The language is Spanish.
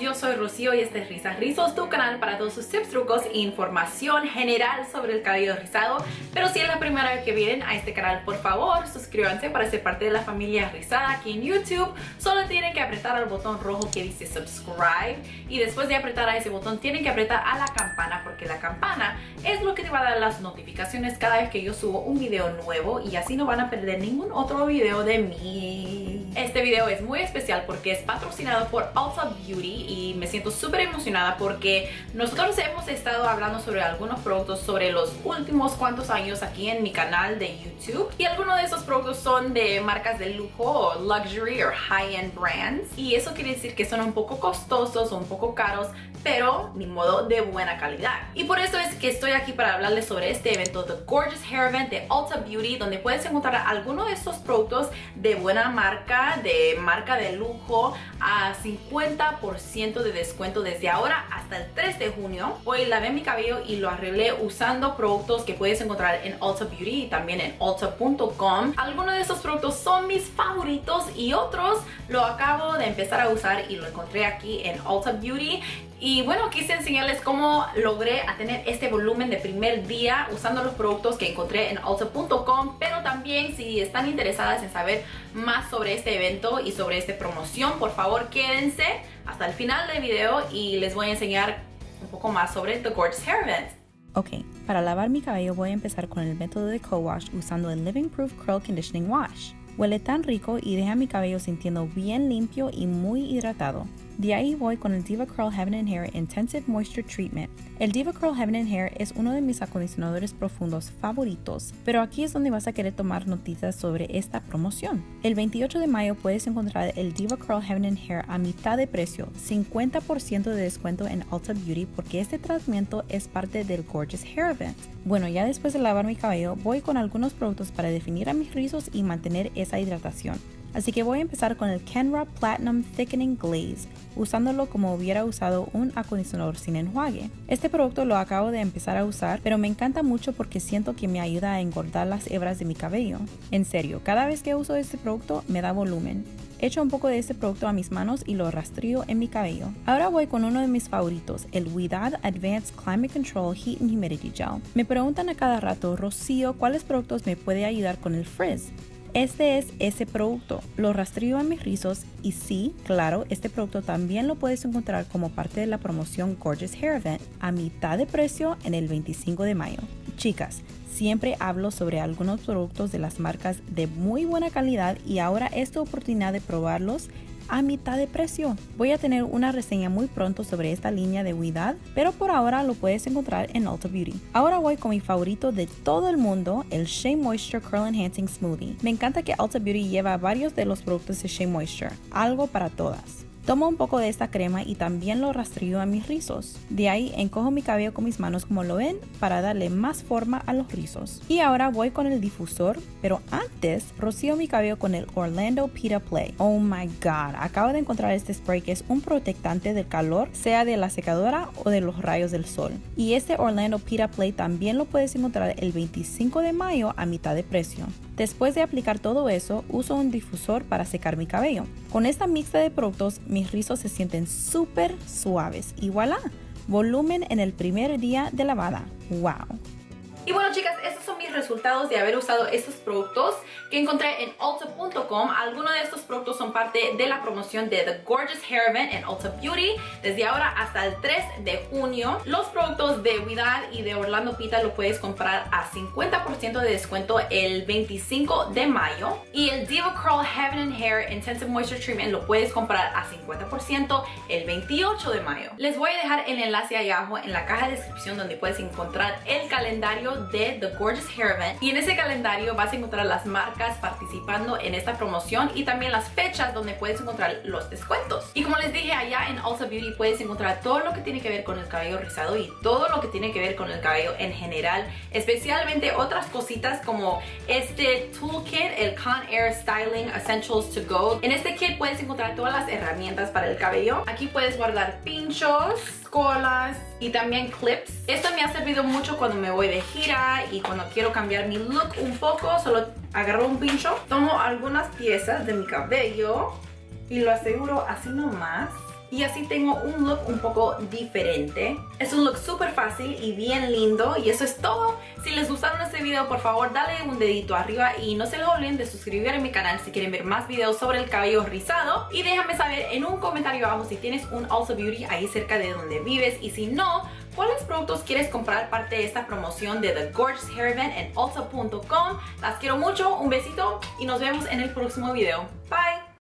yo soy Rocío y este es Risas Rizos, tu canal para todos sus tips, trucos e información general sobre el cabello rizado. Pero si es la primera vez que vienen a este canal, por favor, suscríbanse para ser parte de la familia rizada aquí en YouTube. Solo tienen que apretar al botón rojo que dice subscribe y después de apretar a ese botón tienen que apretar a la campana porque la campana es lo que te va a dar las notificaciones cada vez que yo subo un video nuevo y así no van a perder ningún otro video de mí. Este video es muy especial porque es patrocinado por Ulta Beauty y me siento súper emocionada porque nosotros hemos estado hablando sobre algunos productos sobre los últimos cuantos años aquí en mi canal de YouTube y algunos de esos productos son de marcas de lujo o luxury o high-end brands y eso quiere decir que son un poco costosos o un poco caros pero ni modo de buena calidad. Y por eso es que estoy aquí para hablarles sobre este evento, The Gorgeous Hair Event de Ulta Beauty, donde puedes encontrar algunos de estos productos de buena marca, de marca de lujo, a 50% de descuento desde ahora hasta el 3 de junio. Hoy lavé mi cabello y lo arreglé usando productos que puedes encontrar en Ulta Beauty y también en Ulta.com. Algunos de estos productos son mis favoritos y otros lo acabo de empezar a usar y lo encontré aquí en Ulta Beauty y bueno, quise enseñarles cómo logré a tener este volumen de primer día usando los productos que encontré en Ulta.com, pero también si están interesadas en saber más sobre este evento y sobre esta promoción, por favor quédense hasta el final del video y les voy a enseñar un poco más sobre The Gorgeous Hair Event. Ok, para lavar mi cabello voy a empezar con el método de co-wash usando el Living Proof Curl Conditioning Wash. Huele tan rico y deja mi cabello sintiendo bien limpio y muy hidratado. De ahí voy con el Diva Curl Heaven and Hair Intensive Moisture Treatment. El Diva Curl Heaven and Hair es uno de mis acondicionadores profundos favoritos, pero aquí es donde vas a querer tomar noticias sobre esta promoción. El 28 de mayo puedes encontrar el Diva Curl Heaven and Hair a mitad de precio, 50% de descuento en Ulta Beauty porque este tratamiento es parte del Gorgeous Hair Event. Bueno, ya después de lavar mi cabello, voy con algunos productos para definir a mis rizos y mantener esa hidratación. Así que voy a empezar con el Kenra Platinum Thickening Glaze, usándolo como hubiera usado un acondicionador sin enjuague. Este producto lo acabo de empezar a usar, pero me encanta mucho porque siento que me ayuda a engordar las hebras de mi cabello. En serio, cada vez que uso este producto me da volumen. Echo un poco de este producto a mis manos y lo rastrillo en mi cabello. Ahora voy con uno de mis favoritos, el Widad Advanced Climate Control Heat and Humidity Gel. Me preguntan a cada rato, Rocío, ¿cuáles productos me puede ayudar con el frizz? Este es ese producto. Lo rastrillo a mis rizos y sí, claro, este producto también lo puedes encontrar como parte de la promoción Gorgeous Hair Event a mitad de precio en el 25 de mayo. Chicas, siempre hablo sobre algunos productos de las marcas de muy buena calidad y ahora es tu oportunidad de probarlos a mitad de precio. Voy a tener una reseña muy pronto sobre esta línea de Huidad, pero por ahora lo puedes encontrar en Ulta Beauty. Ahora voy con mi favorito de todo el mundo, el Shea Moisture Curl Enhancing Smoothie. Me encanta que Ulta Beauty lleva varios de los productos de Shea Moisture, algo para todas. Tomo un poco de esta crema y también lo rastrillo a mis rizos. De ahí encojo mi cabello con mis manos como lo ven para darle más forma a los rizos. Y ahora voy con el difusor, pero antes rocío mi cabello con el Orlando Pita Play. Oh my god, acabo de encontrar este spray que es un protectante del calor, sea de la secadora o de los rayos del sol. Y este Orlando Pita Play también lo puedes encontrar el 25 de mayo a mitad de precio. Después de aplicar todo eso, uso un difusor para secar mi cabello. Con esta mixta de productos, mis rizos se sienten súper suaves y voilà, volumen en el primer día de lavada. ¡Wow! Y bueno chicas, estos son resultados de haber usado estos productos que encontré en Ulta.com. Algunos de estos productos son parte de la promoción de The Gorgeous Hair Event en Ulta Beauty desde ahora hasta el 3 de junio. Los productos de Widad y de Orlando Pita lo puedes comprar a 50% de descuento el 25 de mayo. Y el Diva Curl Heaven and Hair Intensive Moisture Treatment lo puedes comprar a 50% el 28 de mayo. Les voy a dejar el enlace ahí abajo en la caja de descripción donde puedes encontrar el calendario de The Gorgeous Hair Y en ese calendario vas a encontrar las marcas participando en esta promoción y también las fechas donde puedes encontrar los descuentos. Y como les dije allá en Ulta Beauty puedes encontrar todo lo que tiene que ver con el cabello rizado y todo lo que tiene que ver con el cabello en general, especialmente otras cositas como este toolkit, el Con Air Styling Essentials to Go. En este kit puedes encontrar todas las herramientas para el cabello. Aquí puedes guardar pinchos, colas y también clips. Esto me ha servido mucho cuando me voy de gira y cuando quiero cambiar mi look un poco, solo agarro un pincho, tomo algunas piezas de mi cabello y lo aseguro así nomás y así tengo un look un poco diferente. Es un look súper fácil y bien lindo y eso es todo. Si les gustaron este video, por favor dale un dedito arriba y no se les olviden de suscribir a mi canal si quieren ver más videos sobre el cabello rizado. Y déjame saber en un comentario abajo si tienes un Ulta Beauty ahí cerca de donde vives y si no, ¿Cuáles productos quieres comprar parte de esta promoción de The Gorgeous Hair Event en Ulta.com? Las quiero mucho, un besito y nos vemos en el próximo video. Bye!